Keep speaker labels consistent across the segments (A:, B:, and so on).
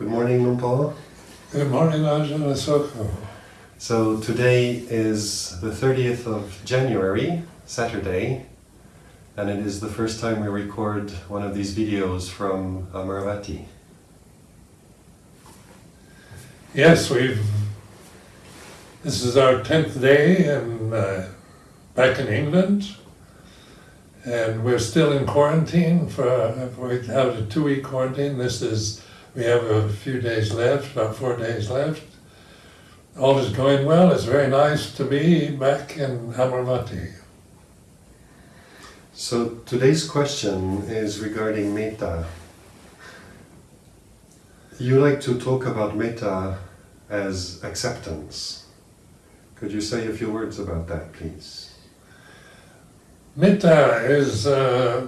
A: Good morning, Luang Por.
B: Good morning, Ajahn.
A: So today is the 30th of January, Saturday, and it is the first time we record one of these videos from Amaravati.
B: Yes, we've. This is our tenth day and uh, back in England, and we're still in quarantine. For we have a two-week quarantine. This is we have a few days left, about four days left. All is going well. It's very nice to be back in Amaravati.
A: So today's question is regarding metta. You like to talk about metta as acceptance. Could you say a few words about that, please?
B: Metta is uh,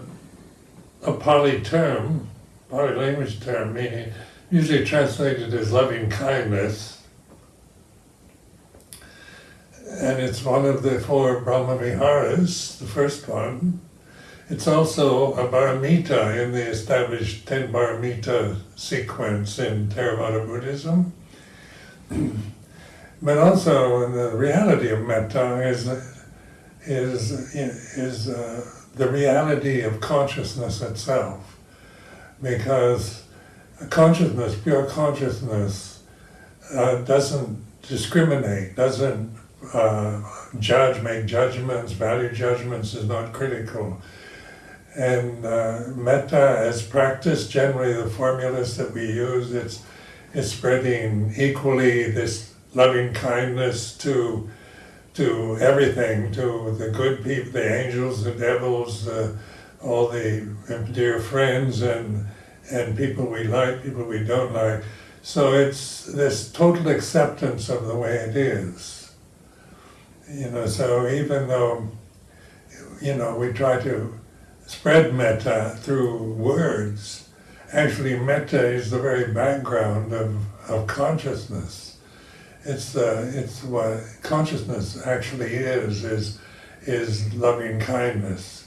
B: a Pali term, Pali language term, meaning usually translated as loving kindness. And it's one of the four Brahma Viharas, the first one. It's also a Paramita in the established ten Paramita sequence in Theravada Buddhism. but also the reality of metta is is is uh, the reality of consciousness itself, because consciousness, pure consciousness, uh, doesn't discriminate, doesn't uh, judge, make judgments, value judgments, is not critical. And uh, metta as practice, generally the formulas that we use, it's, it's spreading equally this loving kindness to to everything, to the good people, the angels, the devils, uh, all the dear friends and and people we like, people we don't like. So it's this total acceptance of the way it is. You know, so even though, you know, we try to spread metta through words, actually metta is the very background of, of consciousness it's uh, it's what consciousness actually is is is loving kindness,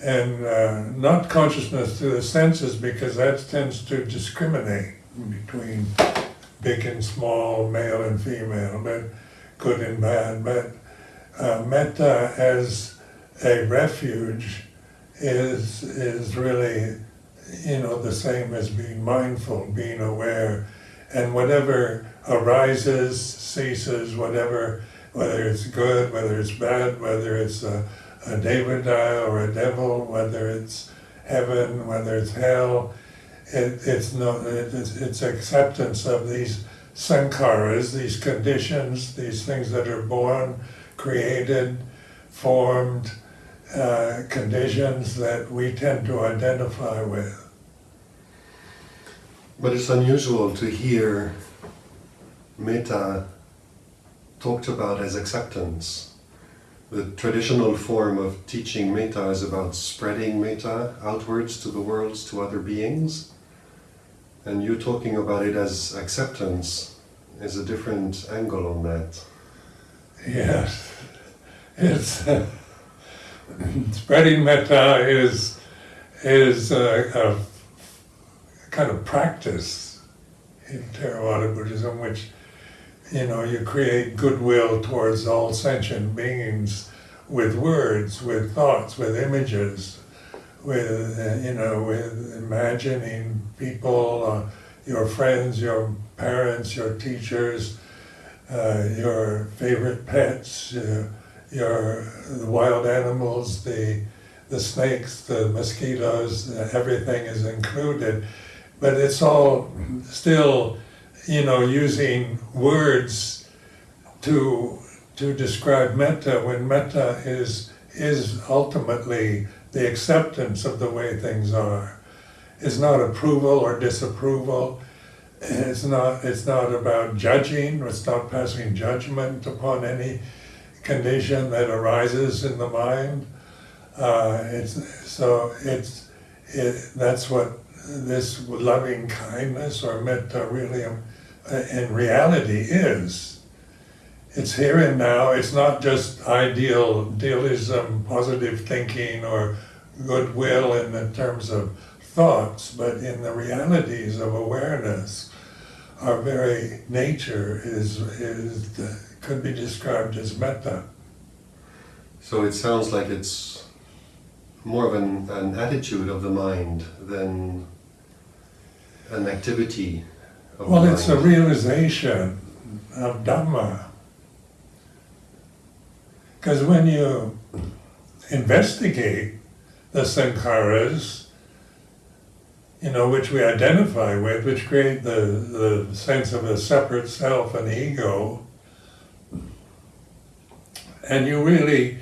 B: and uh, not consciousness through the senses because that tends to discriminate between big and small, male and female, but good and bad. But uh, metta as a refuge is is really you know the same as being mindful, being aware, and whatever arises, ceases, whatever, whether it's good, whether it's bad, whether it's a, a devada or a devil, whether it's heaven, whether it's hell, it, it's, no, it, it's, it's acceptance of these sankharas, these conditions, these things that are born, created, formed, uh, conditions that we tend to identify with.
A: But it's unusual to hear metta talked about as acceptance. The traditional form of teaching metta is about spreading metta outwards to the worlds, to other beings. And you talking about it as acceptance is a different angle on that.
B: Yes, it's uh, spreading metta is is a, a kind of practice in Theravada Buddhism, which you know, you create goodwill towards all sentient beings with words, with thoughts, with images, with, uh, you know, with imagining people, uh, your friends, your parents, your teachers, uh, your favorite pets, uh, your the wild animals, the the snakes, the mosquitoes, everything is included, but it's all still you know, using words to to describe metta when metta is is ultimately the acceptance of the way things are. It's not approval or disapproval. It's not it's not about judging, it's not passing judgment upon any condition that arises in the mind. Uh, it's so it's it, that's what this loving kindness or metta really in reality is. It's here and now. It's not just ideal, idealism, positive thinking, or goodwill in the terms of thoughts, but in the realities of awareness, our very nature is, is could be described as metta.
A: So it sounds like it's more of an, an attitude of the mind than an activity
B: Well, it's a realization of Dhamma. Because when you investigate the sankharas, you know, which we identify with, which create the, the sense of a separate self and ego, and you really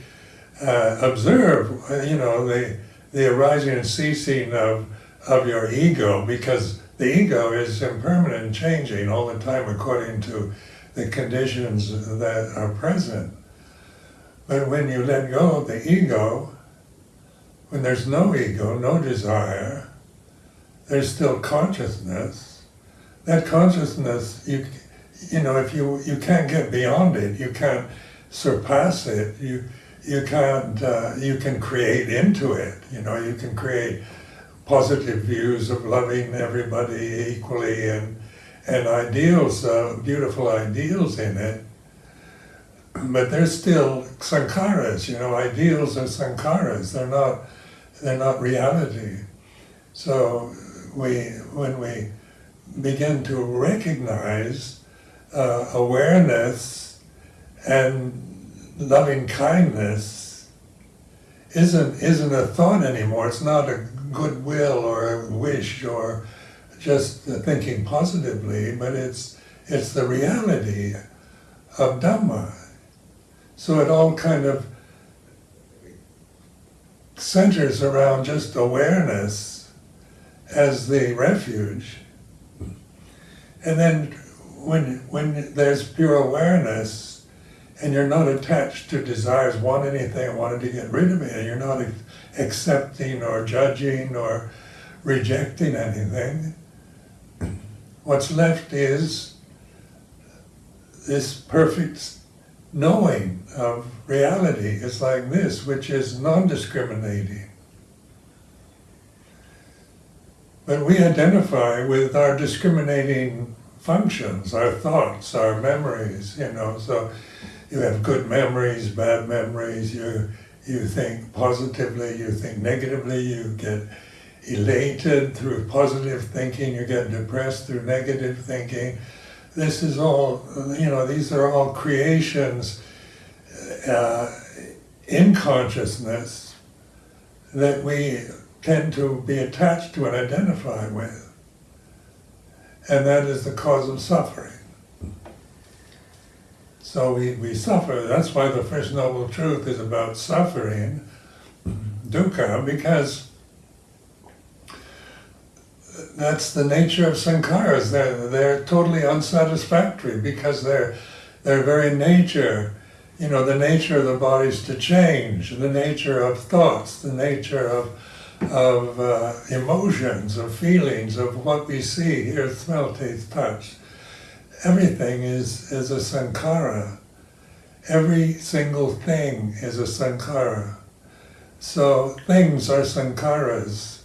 B: uh, observe, uh, you know, the, the arising and ceasing of, of your ego, because the ego is impermanent and changing all the time according to the conditions that are present. But when you let go of the ego, when there's no ego, no desire, there's still consciousness. That consciousness, you, you know, if you, you can't get beyond it, you can't surpass it, you, you can't, uh, you can create into it, you know, you can create positive views of loving everybody equally and, and ideals, uh, beautiful ideals in it. But they're still sankharas, you know, ideals are sankharas, they're not, they're not reality. So we, when we begin to recognize uh, awareness and loving kindness isn't isn't a thought anymore. It's not a goodwill or a wish or just thinking positively, but it's it's the reality of Dhamma. So it all kind of centers around just awareness as the refuge. And then when when there's pure awareness and you're not attached to desires, want anything, wanting to get rid of it, you're not accepting or judging or rejecting anything, what's left is this perfect knowing of reality is like this, which is non-discriminating. But we identify with our discriminating functions, our thoughts, our memories, you know, so you have good memories, bad memories, you, you think positively, you think negatively, you get elated through positive thinking, you get depressed through negative thinking. This is all, you know, these are all creations uh, in consciousness that we tend to be attached to and identify with. And that is the cause of suffering. So we, we suffer. That's why the First Noble Truth is about suffering, dukkha, because that's the nature of sankharas. They're, they're totally unsatisfactory because they're, their very nature, you know, the nature of the bodies to change, the nature of thoughts, the nature of, of uh, emotions, of feelings, of what we see, hear, smell, taste, touch. Everything is, is a sankhara. Every single thing is a sankhara. So things are sankharas.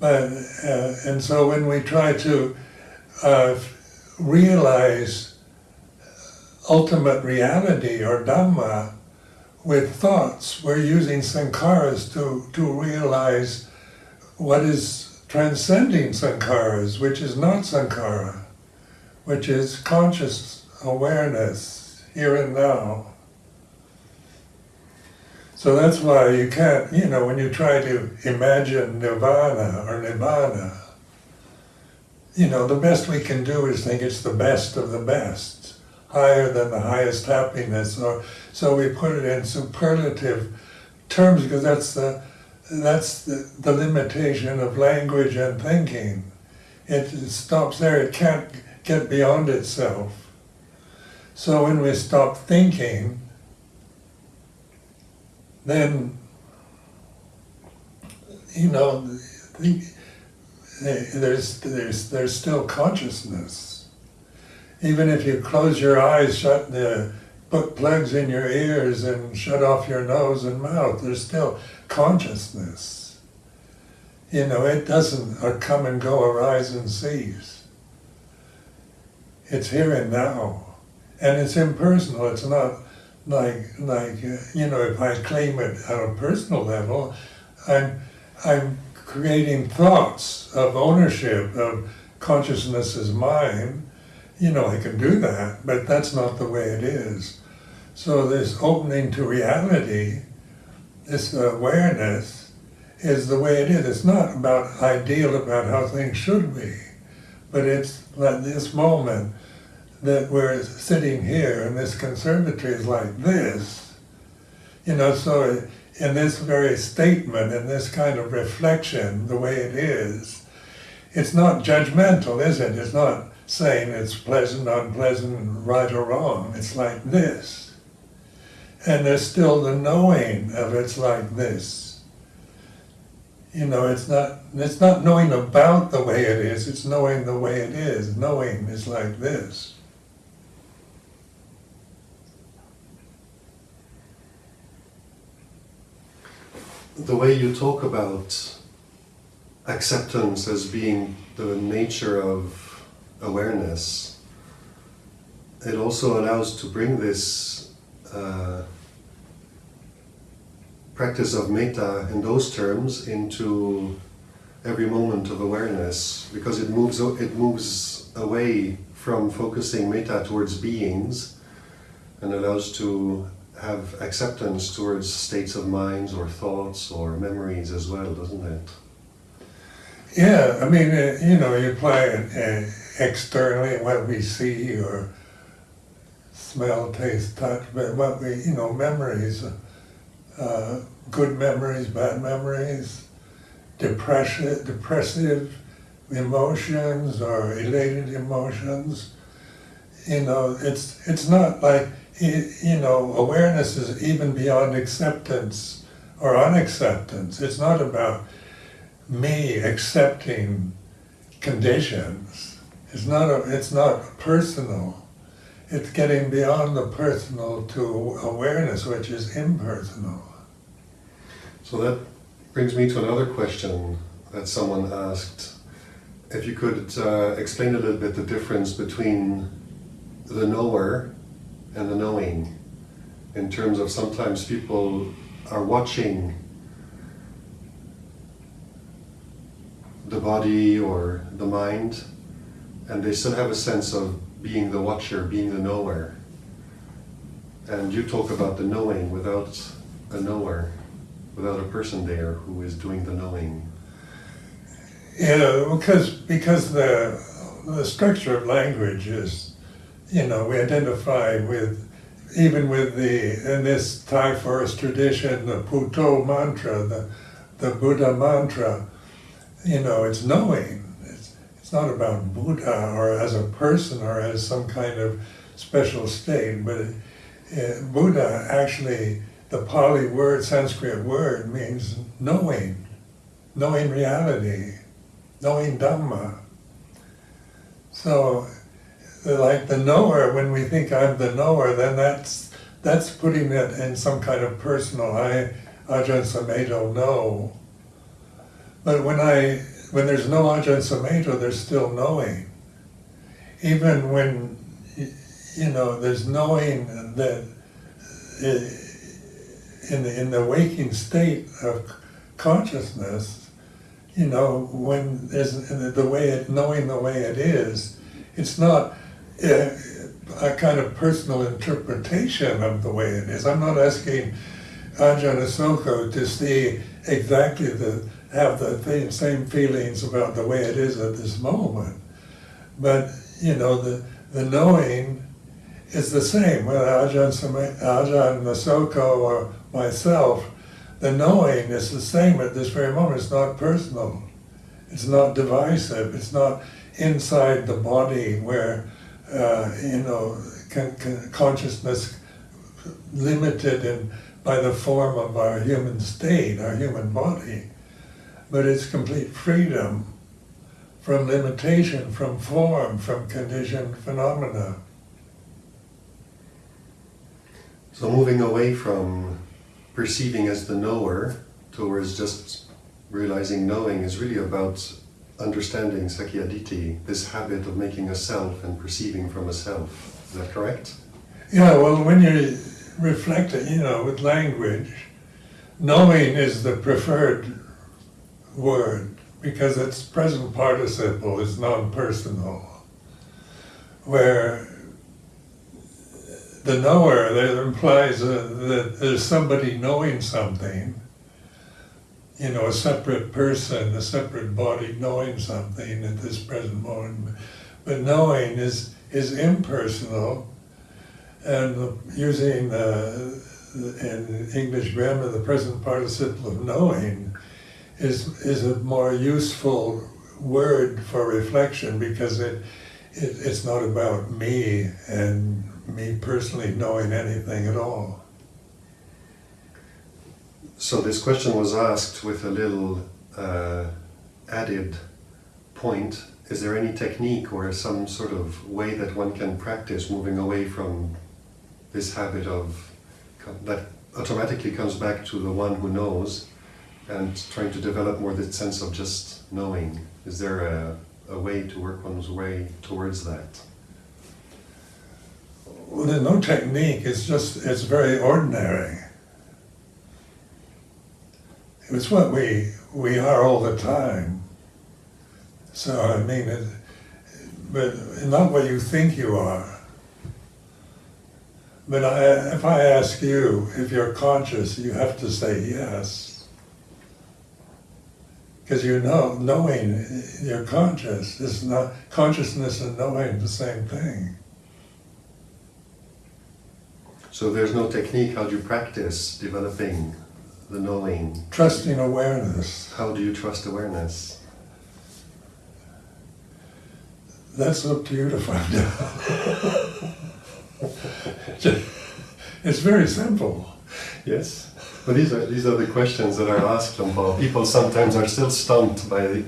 B: But, uh, and so when we try to uh, realize ultimate reality or Dhamma with thoughts, we're using sankharas to, to realize what is transcending sankharas, which is not sankhara, which is conscious awareness here and now. So that's why you can't, you know, when you try to imagine nirvana or nibbana, you know, the best we can do is think it's the best of the best, higher than the highest happiness. Or so we put it in superlative terms because that's the that's the, the limitation of language and thinking. It, it stops there. It can't get beyond itself. So when we stop thinking, then you know there's there's there's still consciousness. Even if you close your eyes, shut the put plugs in your ears and shut off your nose and mouth, there's still consciousness. You know, it doesn't come and go, arise and cease. It's here and now. And it's impersonal. It's not like, like uh, you know, if I claim it at a personal level, I'm, I'm creating thoughts of ownership, of consciousness is mine. You know, I can do that, but that's not the way it is. So this opening to reality, this awareness, is the way it is. It's not about ideal about how things should be, but it's like this moment that we're sitting here and this conservatory is like this. You know, so in this very statement, in this kind of reflection, the way it is, it's not judgmental, is it? It's not saying it's pleasant, unpleasant, right or wrong. It's like this. And there's still the knowing of it's like this. You know, it's not it's not knowing about the way it is, it's knowing the way it is. Knowing is like this.
A: The way you talk about acceptance as being the nature of awareness, it also allows to bring this uh, practice of metta in those terms into every moment of awareness because it moves it moves away from focusing metta towards beings and allows to have acceptance towards states of minds or thoughts or memories as well, doesn't it?
B: Yeah, I mean, uh, you know, you apply it uh, externally, what we see or smell, taste, touch, but what we, you know, memories, uh, good memories, bad memories, depression, depressive emotions or elated emotions. You know, it's it's not like you know awareness is even beyond acceptance or unacceptance. It's not about me accepting conditions. It's not a, it's not personal. It's getting beyond the personal to awareness, which is impersonal.
A: So that brings me to another question that someone asked. If you could uh, explain a little bit the difference between the knower and the knowing, in terms of sometimes people are watching the body or the mind, and they still have a sense of being the watcher, being the knower. And you talk about the knowing without a knower, without a person there who is doing the knowing.
B: Yeah, because because the the structure of language is, you know, we identify with even with the in this Thai forest tradition, the Buddho mantra, the the Buddha mantra, you know, it's knowing. It's, it's not about Buddha or as a person or as some kind of special state, but it, it, Buddha actually, the Pali word, Sanskrit word, means knowing, knowing reality, knowing Dhamma. So, like the knower, when we think I'm the knower, then that's that's putting it in some kind of personal. I, Ajahn Sumedho, know. But when I when there's no Ajahn Sumedho, there's still knowing. Even when you know there's knowing that in the in the waking state of consciousness, you know when there's the way it knowing the way it is, it's not a, kind of personal interpretation of the way it is. I'm not asking Ajahn Asoka to see exactly the have the same feelings about the way it is at this moment. But, you know, the, the knowing is the same, whether Ajahn, Ajahn Nasoko or myself, the knowing is the same at this very moment. It's not personal. It's not divisive. It's not inside the body where, uh, you know, con- con- consciousness limited in, by the form of our human state, our human body but it's complete freedom from limitation, from form, from conditioned phenomena.
A: So moving away from perceiving as the knower towards just realizing knowing is really about understanding Sakkayaditthi, this habit of making a self and perceiving from a self. Is that correct?
B: Yeah, well, when you reflect you know, with language, knowing is the preferred word because its present participle is non-personal. Where the knower that implies uh, that there's somebody knowing something, you know, a separate person, a separate body knowing something at this present moment. But knowing is is impersonal, and using uh, in English grammar the present participle of knowing is is a more useful word for reflection because it, it it's not about me and me personally knowing anything at all.
A: So this question was asked with a little uh, added point. Is there any technique or some sort of way that one can practice moving away from this habit of that automatically comes back to the one who knows and trying to develop more the sense of just knowing? Is there a, a way to work one's way towards that?
B: Well, there's no technique. It's just it's very ordinary. It's what we we are all the time. So I mean, it, but not what you think you are. But I, if I ask you if you're conscious, you have to say yes. Because you know, knowing you're conscious is not consciousness and knowing the same thing.
A: So there's no technique. How do you practice developing the knowing?
B: Trusting awareness.
A: How do you trust awareness?
B: That's up to you to find out. it's very simple.
A: Yes. But these are these are the questions that are asked, Paul. People sometimes are still stumped by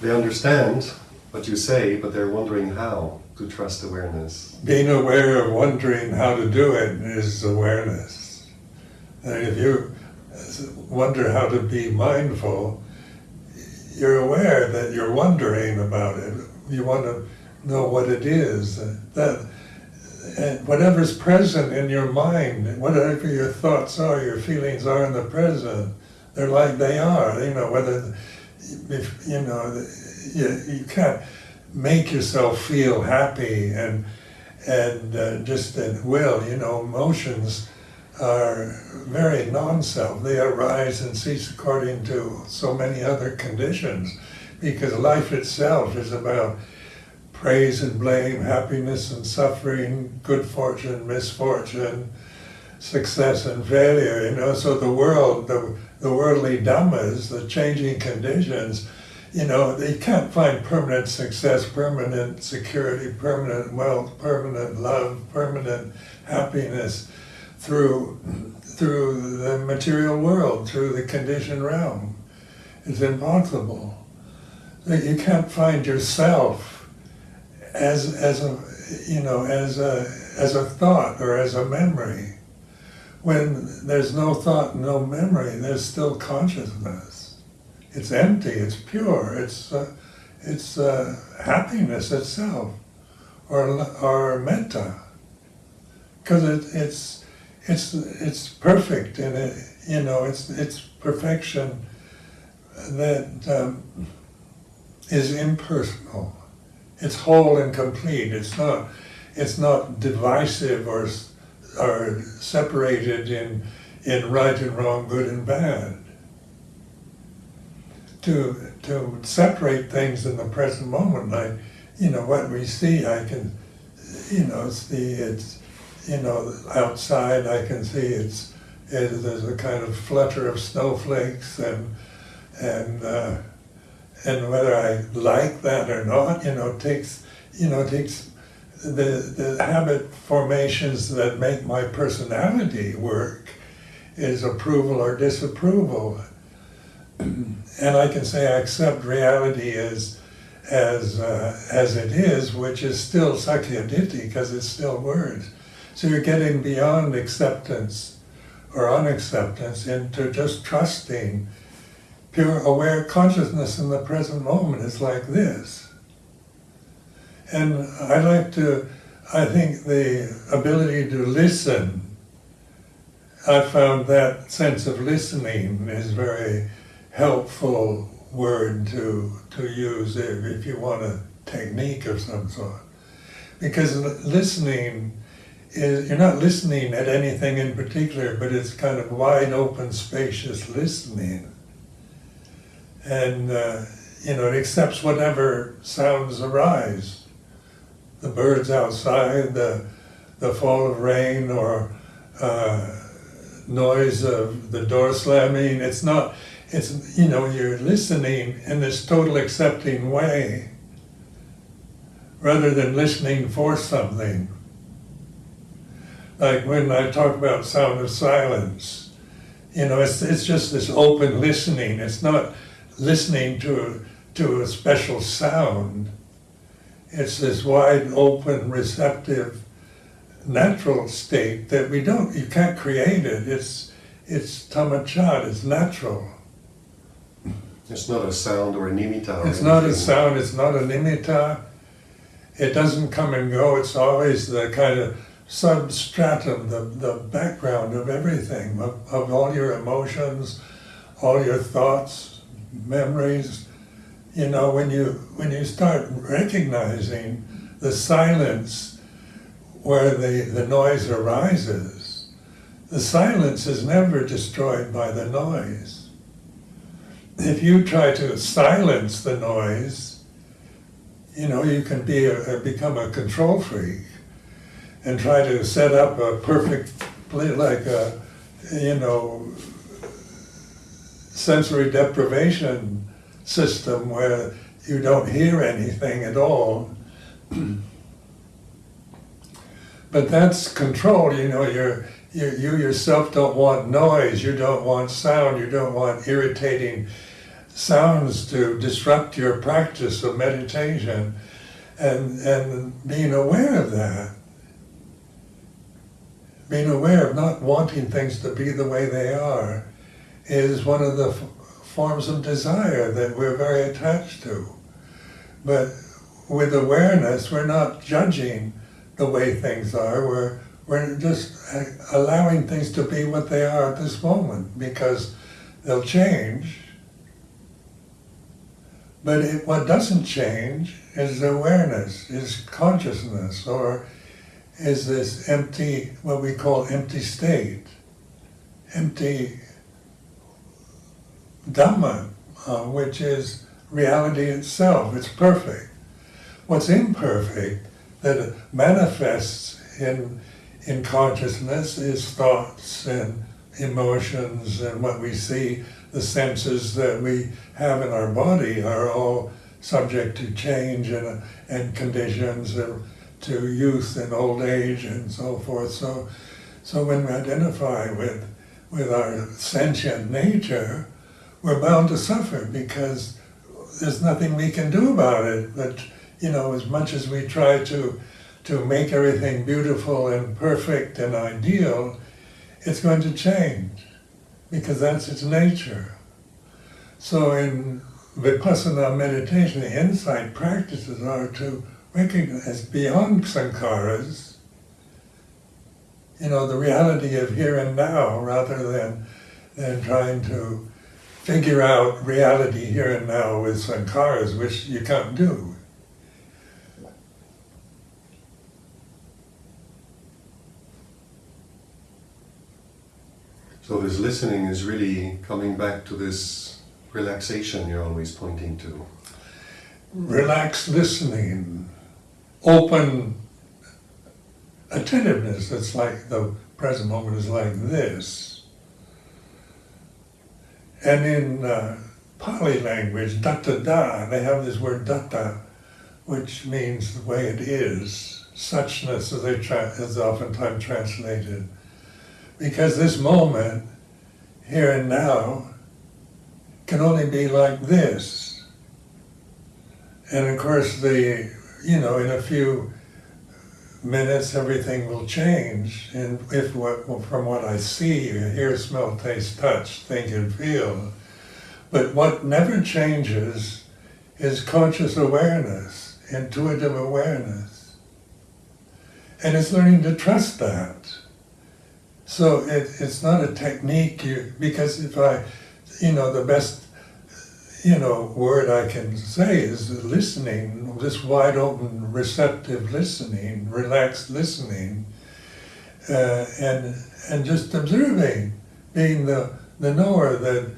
A: they understand what you say, but they're wondering how to trust awareness.
B: Being aware of wondering how to do it is awareness. And if you wonder how to be mindful, you're aware that you're wondering about it. You want to know what it is. That and whatever's present in your mind, whatever your thoughts are, your feelings are in the present, they're like they are. You know whether if you know you, you can't make yourself feel happy and and uh, just at will. You know, emotions are very non-self. They arise and cease according to so many other conditions, because life itself is about praise and blame, happiness and suffering, good fortune, misfortune, success and failure. You know, so the world, the the worldly dhammas, the changing conditions you know, you can't find permanent success, permanent security, permanent wealth, permanent love, permanent happiness through through the material world, through the conditioned realm. It's impossible. That You can't find yourself as as a you know as a as a thought or as a memory. When there's no thought, no memory, there's still consciousness it's empty, it's pure, it's, uh, it's uh, happiness itself, or, or metta. Because it, it's, it's, it's perfect and it, you know, it's, it's perfection that um, is impersonal. It's whole and complete. It's not, it's not divisive or, or separated in, in right and wrong, good and bad to to separate things in the present moment. Like, you know, what we see, I can, you know, see it's, you know, outside. I can see it's, it, there's a kind of flutter of snowflakes, and and uh, and whether I like that or not, you know, takes, you know, takes the the habit formations that make my personality work is approval or disapproval and I can say I accept reality as as uh, as it is, which is still sakkayaditthi because it's still words. So you're getting beyond acceptance or unacceptance into just trusting pure aware consciousness in the present moment is like this. And I like to, I think the ability to listen, I found that sense of listening is very helpful word to, to use if, if you want a technique of some sort. Because listening is, you're not listening at anything in particular, but it's kind of wide open, spacious listening. And, uh, you know, it accepts whatever sounds arise. The birds outside, the, the fall of rain, or uh, noise of the door slamming. It's not, it's, you know, you're listening in this total accepting way rather than listening for something. Like when I talk about sound of silence, you know, it's, it's just this open listening. It's not listening to, to a special sound. It's this wide open, receptive, natural state that we don't, you can't create it. It's, it's tamachat, it's natural.
A: It's not a sound or a nimitta. Or
B: It's not a sound, it's not a nimitta. It doesn't come and go, it's always the kind of substratum, the, the background of everything, of, of all your emotions, all your thoughts, memories. You know, when you when you start recognizing the silence where the, the noise arises, the silence is never destroyed by the noise if you try to silence the noise, you know, you can be a, become a control freak and try to set up a perfect, like a, you know, sensory deprivation system where you don't hear anything at all. but that's control, you know, you're, you, you yourself don't want noise, you don't want sound, you don't want irritating sounds to disrupt your practice of meditation and, and being aware of that. Being aware of not wanting things to be the way they are is one of the forms of desire that we're very attached to. But with awareness, we're not judging the way things are. We're, we're just uh, allowing things to be what they are at this moment because they'll change but it, what doesn't change is awareness, is consciousness, or is this empty, what we call empty state, empty Dhamma, uh, which is reality itself. It's perfect. What's imperfect that manifests in in consciousness is thoughts and emotions and what we see the senses that we have in our body are all subject to change and, and conditions and to youth and old age and so forth. So, so when we identify with, with our sentient nature, we're bound to suffer because there's nothing we can do about it. But, you know, as much as we try to, to make everything beautiful and perfect and ideal, it's going to change because that's its nature. So in Vipassana meditation, the insight practices are to recognize beyond sankharas, you know, the reality of here and now rather than, than trying to figure out reality here and now with sankharas, which you can't do.
A: So this listening is really coming back to this relaxation you're always pointing to.
B: Relaxed listening, open attentiveness. It's like the present moment is like this. And in uh, Pali language, tathata, they have this word datta, which means the way it is, suchness as they is oftentimes translated. Because this moment, here and now, can only be like this. And of course, the, you know, in a few minutes, everything will change. And if what, from what I see, hear, smell, taste, touch, think, and feel, But what never changes is conscious awareness, intuitive awareness. And it's learning to trust that. So it, it's not a technique you, because if I, you know, the best, you know, word I can say is listening, this wide open, receptive listening, relaxed listening, uh, and and just observing, being the the knower that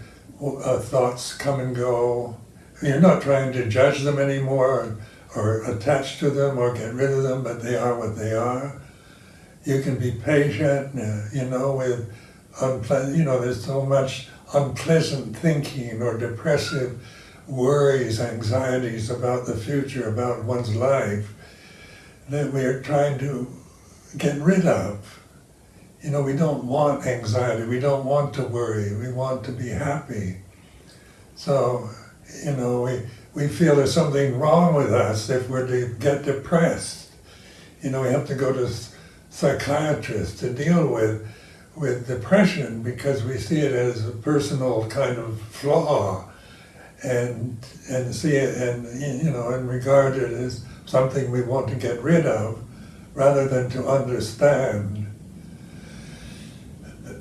B: uh, thoughts come and go. You're not trying to judge them anymore or, or attach to them or get rid of them, but they are what they are you can be patient, uh, you know, with unpleasant, you know, there's so much unpleasant thinking or depressive worries, anxieties about the future, about one's life, that we're trying to get rid of. You know, we don't want anxiety, we don't want to worry, we want to be happy. So, you know, we, we feel there's something wrong with us if we're to get depressed. You know, we have to go to psychiatrists to deal with with depression because we see it as a personal kind of flaw. And and see it and you know and regard it as something we want to get rid of rather than to understand.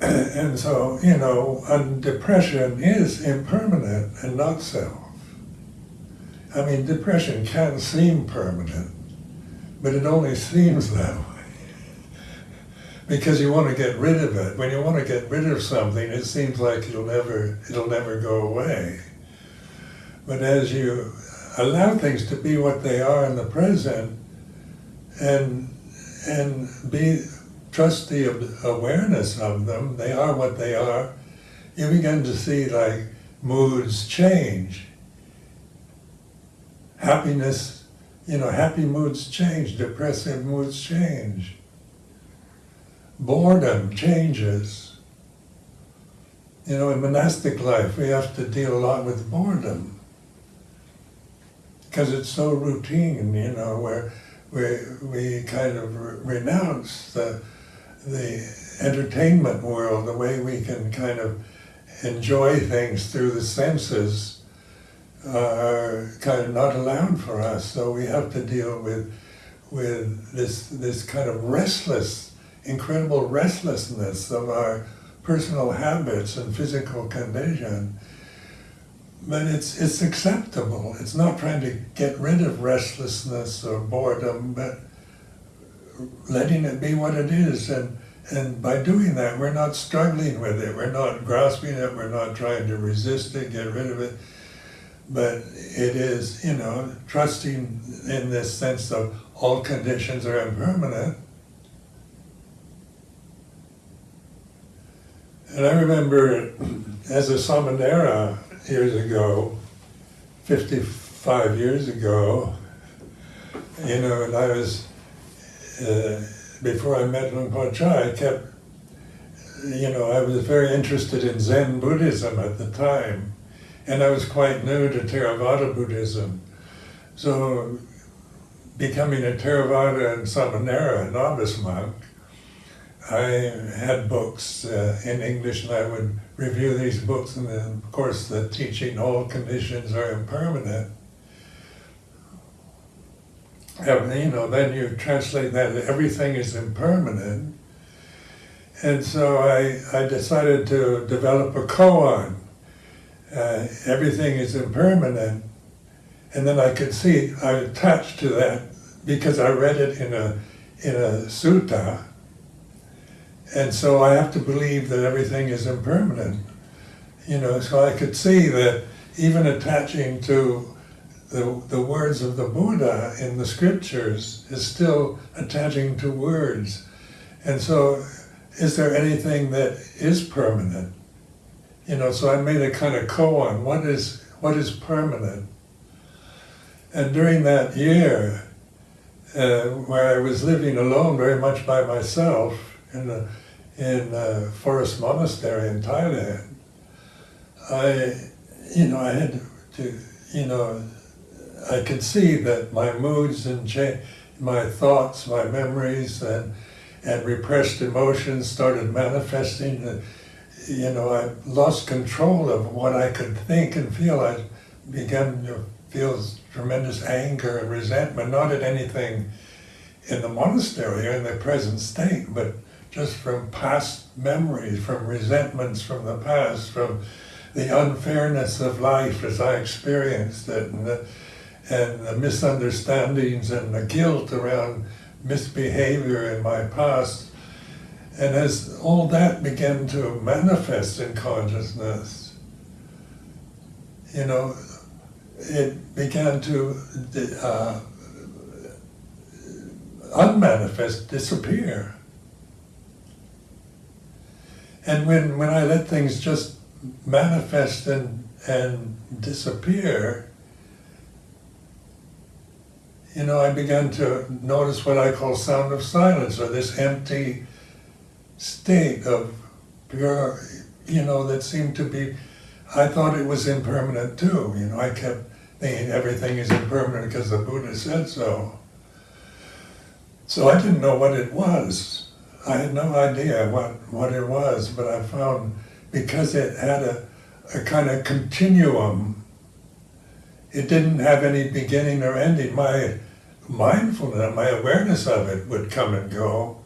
B: And so you know and depression is impermanent and not self. I mean depression can seem permanent but it only seems that way because you want to get rid of it. When you want to get rid of something, it seems like it'll never it'll never go away. But as you allow things to be what they are in the present, and and be trust the awareness of them, they are what they are. You begin to see like moods change. Happiness, you know, happy moods change, depressive moods change boredom changes. You know, in monastic life, we have to deal a lot with boredom because it's so routine. You know, where we we kind of re- renounce the the entertainment world, the way we can kind of enjoy things through the senses are kind of not allowed for us. So we have to deal with with this this kind of restless incredible restlessness of our personal habits and physical condition. But it's, it's acceptable. It's not trying to get rid of restlessness or boredom, but letting it be what it is. And, and by doing that, we're not struggling with it. We're not grasping it. We're not trying to resist it, get rid of it. But it is, you know, trusting in this sense of all conditions are impermanent And I remember as a Samanera years ago, 55 years ago, you know, and I was, uh, before I met Luang Por Chah, I kept, you know, I was very interested in Zen Buddhism at the time, and I was quite new to Theravada Buddhism. So becoming a Theravada and Samanera, novice monk, I had books uh, in English, and I would review these books, and then, of course, the teaching all conditions are impermanent. And, you know, then you translate that everything is impermanent. And so I, I decided to develop a koan. Uh, everything is impermanent. And then I could see, I attached to that because I read it in a, in a sutta and so I have to believe that everything is impermanent. You know, so I could see that even attaching to the, the words of the Buddha in the scriptures is still attaching to words. And so, is there anything that is permanent? You know, so I made a kind of koan. What is what is permanent? And during that year, uh, where I was living alone, very much by myself, in the in uh, Forest Monastery in Thailand, I, you know, I had to, you know, I could see that my moods and my thoughts, my memories, and and repressed emotions started manifesting. you know, I lost control of what I could think and feel. I began to feel tremendous anger and resentment, not at anything in the monastery or in the present state, but just from past memories, from resentments from the past, from the unfairness of life as I experienced it, and the, and the misunderstandings and the guilt around misbehavior in my past. And as all that began to manifest in consciousness, you know, it began to uh, unmanifest, disappear. And when, when I let things just manifest and, and disappear, you know, I began to notice what I call sound of silence, or this empty state of pure, you know, that seemed to be, I thought it was impermanent too. You know, I kept thinking everything is impermanent because the Buddha said so. So I didn't know what it was. I had no idea what, what it was, but I found because it had a, a kind of continuum, it didn't have any beginning or ending. My mindfulness, my awareness of it would come and go.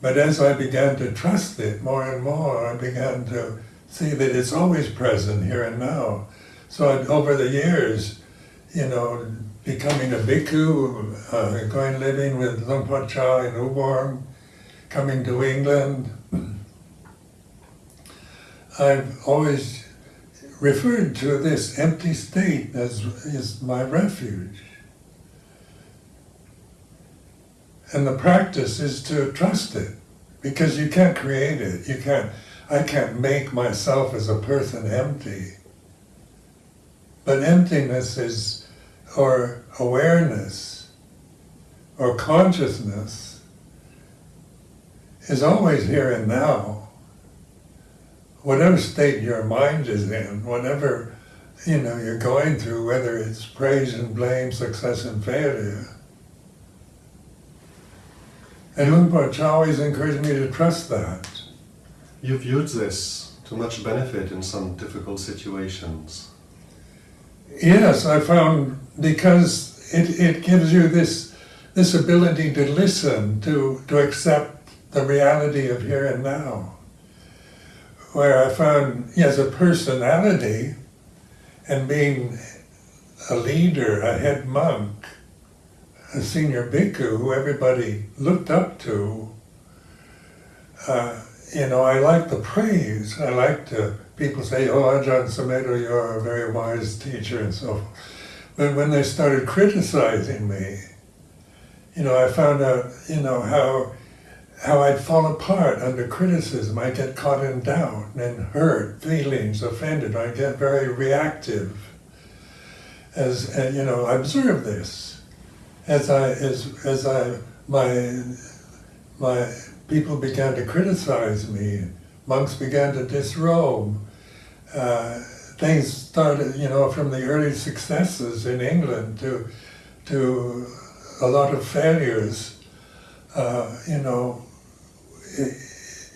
B: But as I began to trust it more and more, I began to see that it's always present here and now. So I'd, over the years, you know, becoming a bhikkhu, uh, going living with Luang Por Chah in Ubon, coming to England, I've always referred to this empty state as is my refuge. And the practice is to trust it, because you can't create it. You can't. I can't make myself as a person empty. But emptiness is, or awareness, or consciousness, is always here and now. Whatever state your mind is in, whatever you know you're going through, whether it's praise and blame, success and failure, and Por always encouraged me to trust that.
A: You've used this to much benefit in some difficult situations.
B: Yes, I found because it, it gives you this this ability to listen, to, to accept the reality of here and now. Where I found as a personality and being a leader, a head monk, a senior bhikkhu who everybody looked up to, uh, you know, I like the praise. I like to, people say, oh, Ajahn Sumedho, you're a very wise teacher and so forth. But when they started criticizing me, you know, I found out, you know, how how I'd fall apart under criticism. I'd get caught in doubt and hurt, feelings, offended. I'd get very reactive. As and, you know, I observe this as I as as I my my people began to criticize me, monks began to disrobe. Uh, things started, you know, from the early successes in England to to a lot of failures. Uh, you know,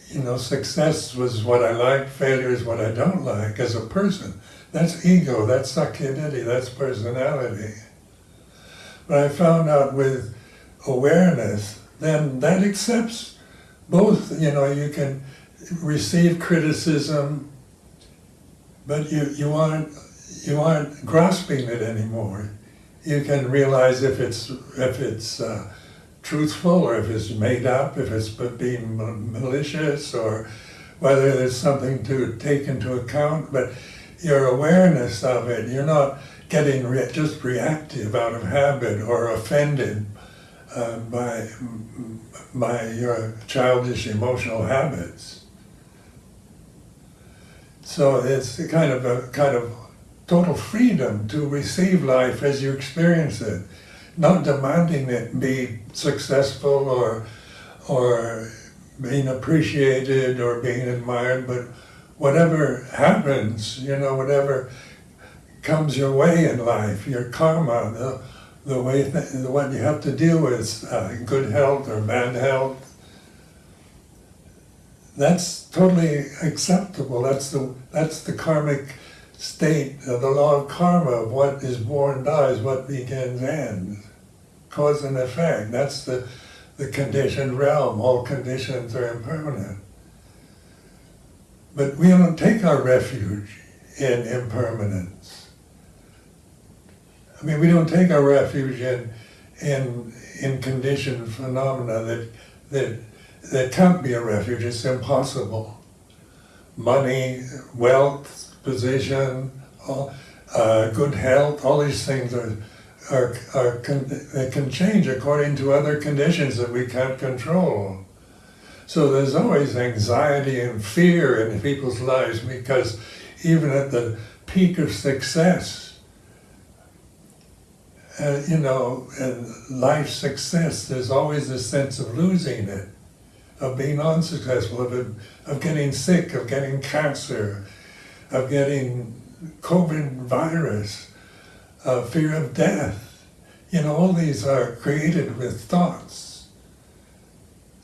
B: you know, success was what I like, failure is what I don't like as a person. That's ego, that's sakkayaditthi, that's personality. But I found out with awareness, then that accepts both, you know, you can receive criticism, but you, you aren't you aren't grasping it anymore. You can realize if it's if it's uh, truthful or if it's made up, if it's being malicious or whether there's something to take into account. But your awareness of it, you're not getting re just reactive out of habit or offended uh, by, by your childish emotional habits. So it's a kind of a kind of total freedom to receive life as you experience it, not demanding it be successful or or being appreciated or being admired, but whatever happens, you know, whatever comes your way in life, your karma, the, the way th- what you have to deal with, uh, good health or bad health. that's totally acceptable. That's the that's the karmic state of the law of karma of what is born dies, what begins ends. Cause and effect. That's the the conditioned realm. All conditions are impermanent. But we don't take our refuge in impermanence. I mean, we don't take our refuge in in in conditioned phenomena that that that can't be a refuge. It's impossible. Money, wealth, position, uh, good health, all these things are are, are con- they can change according to other conditions that we can't control. So there's always anxiety and fear in people's lives because even at the peak of success, uh, you know, and life success, there's always a sense of losing it, of being unsuccessful, of, of getting sick, of getting cancer, of getting COVID virus, uh, fear of death. You know, all these are created with thoughts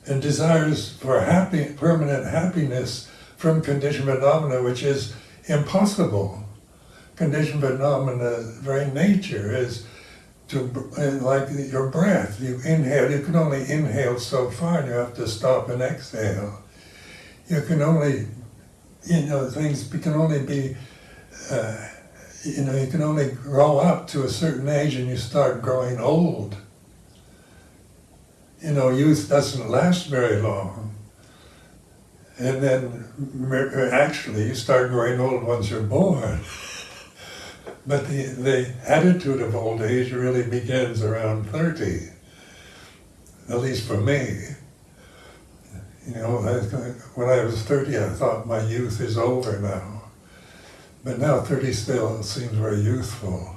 B: and desires for happy, permanent happiness from conditioned phenomena, which is impossible. Conditioned phenomena, very nature is to like your breath. You inhale. You can only inhale so far, and you have to stop and exhale. You can only, you know, things can only be. Uh, you know, you can only grow up to a certain age and you start growing old. You know, youth doesn't last very long. And then actually you start growing old once you're born. But the, the attitude of old age really begins around 30, at least for me. You know, when I was 30, I thought my youth is over now. But now 30 still seems very youthful.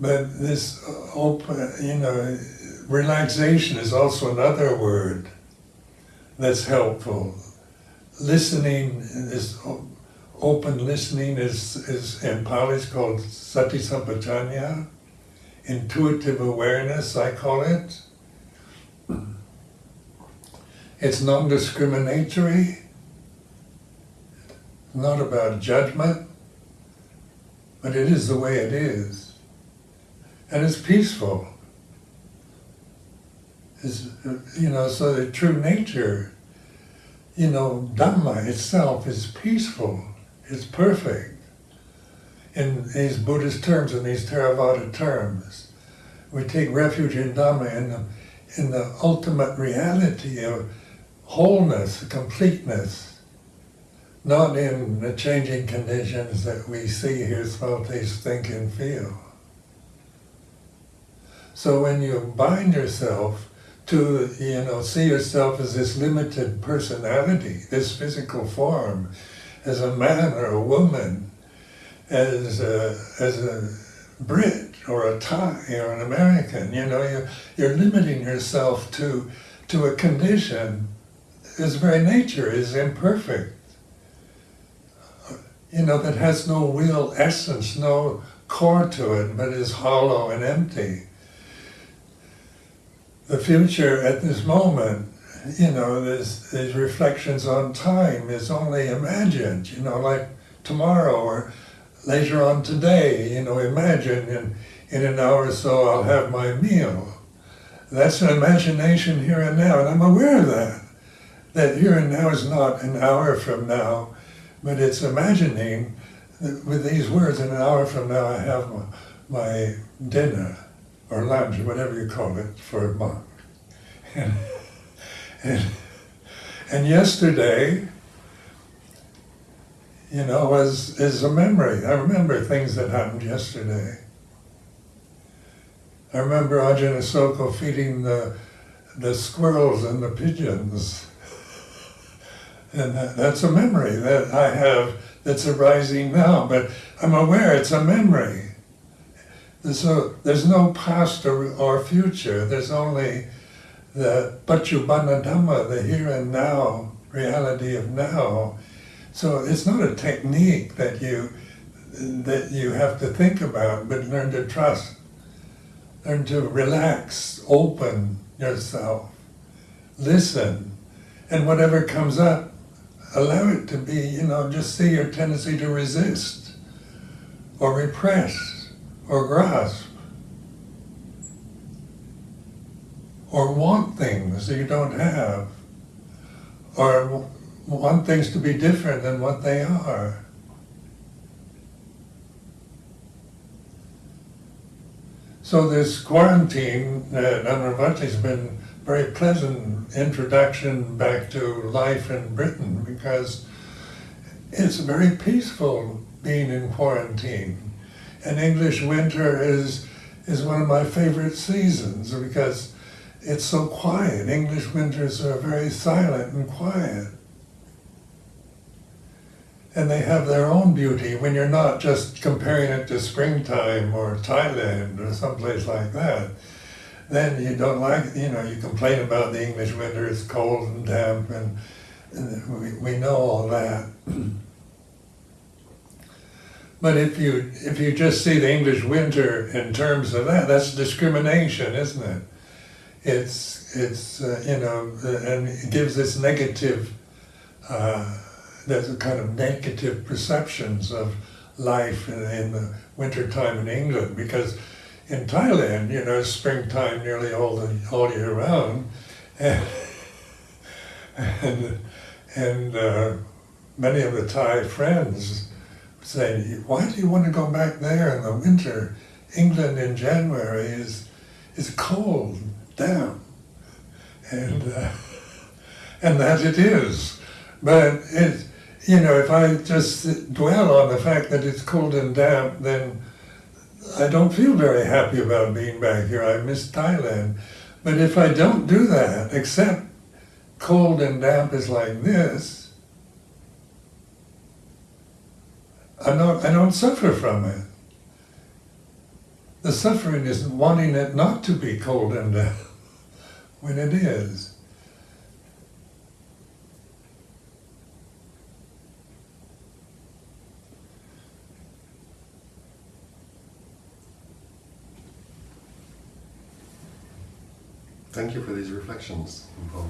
B: But this open, you know, relaxation is also another word that's helpful. Listening, this open listening is, is in Pali is called sati sampajanna, intuitive awareness, I call it. It's non-discriminatory, not about judgment, but it is the way it is. And it's peaceful. It's, you know, so the true nature, you know, Dhamma itself is peaceful, it's perfect. In these Buddhist terms, in these Theravada terms, we take refuge in Dhamma in the, in the ultimate reality of wholeness, completeness, not in the changing conditions that we see, hear, smell, taste, think, and feel. So when you bind yourself to, you know, see yourself as this limited personality, this physical form, as a man or a woman, as a, as a Brit or a Thai or an American, you know, you're, you're limiting yourself to, to a condition his very nature is imperfect. You know, that has no real essence, no core to it, but is hollow and empty. The future at this moment, you know, there's, these reflections on time is only imagined, you know, like tomorrow or later on today, you know, imagine in, in an hour or so I'll have my meal. That's an imagination here and now, and I'm aware of that that here and now is not an hour from now, but it's imagining with these words, in an hour from now, I have my, my dinner or lunch, or whatever you call it, for a monk. And, and, and yesterday, you know, was is a memory. I remember things that happened yesterday. I remember Ajahn Ashoka feeding the the squirrels and the pigeons and that, that's a memory that I have that's arising now, but I'm aware it's a memory. So there's no past or, or future, there's only the Paccuppanna Dhamma, the here and now, reality of now. So it's not a technique that you that you have to think about, but learn to trust. Learn to relax, open yourself, listen, and whatever comes up, allow it to be, you know, just see your tendency to resist or repress or grasp or want things that you don't have or want things to be different than what they are. So this quarantine uh, Amaravati has been very pleasant introduction back to life in Britain because it's very peaceful being in quarantine. And English winter is is one of my favorite seasons because it's so quiet. English winters are very silent and quiet. And they have their own beauty when you're not just comparing it to springtime or Thailand or someplace like that. Then you don't like, you know, you complain about the English winter, it's cold and damp, and, and we, we know all that. But if you if you just see the English winter in terms of that, that's discrimination, isn't it? It's it's uh, you know, and it gives this negative. Uh, there's a kind of negative perceptions of life in, in the wintertime in England because in Thailand, you know, springtime nearly all the all year round, and and, and uh, many of the Thai friends say, why do you want to go back there in the winter? England in January is is cold, damp, and uh, and that it is. But it, you know, if I just dwell on the fact that it's cold and damp, then I don't feel very happy about being back here. I miss Thailand. But if I don't do that, except cold and damp is like this, I don't, I don't suffer from it. The suffering is wanting it not to be cold and damp when it is.
A: Thank you for these reflections, Por.